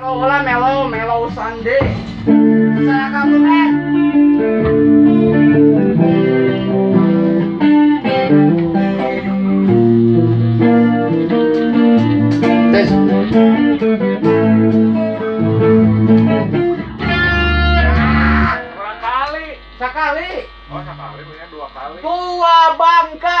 Halo, hola, melo, melo Sunday. Saya kamu, men. Tes. Berapa kali? Sekali. Oh sekali punya dua kali. Dua bangka.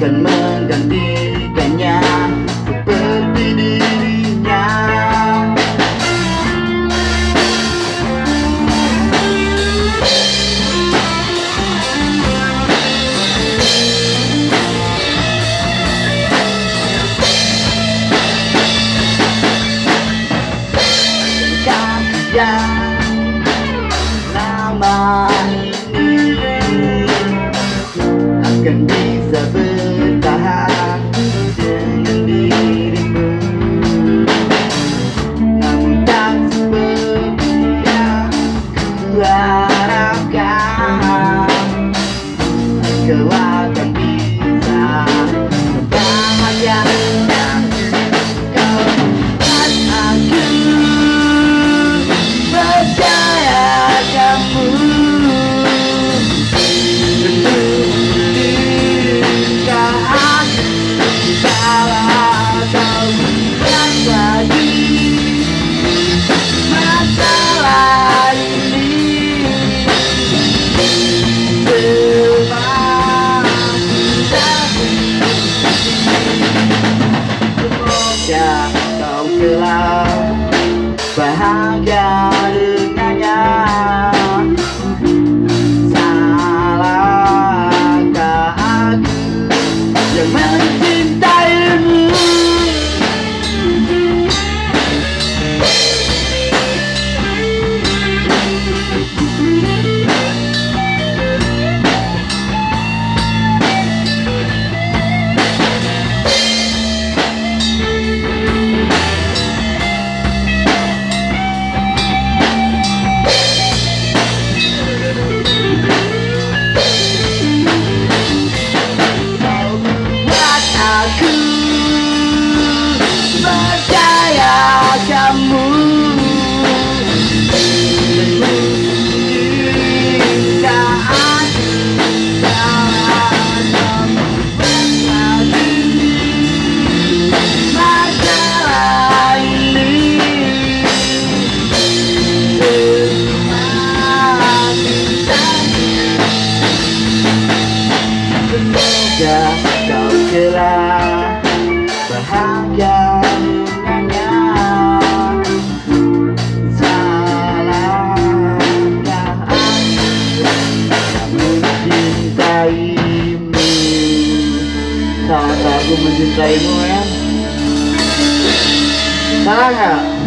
akan menggantikannya seperti dirinya ini akan bisa kau akan kau kelak bahagia dengannya Salahkah aku yang mencintaimu Semoga kau kelak bahagia dengannya. Aku mencintaimu. Aku mencintaimu ya. Salah nggak?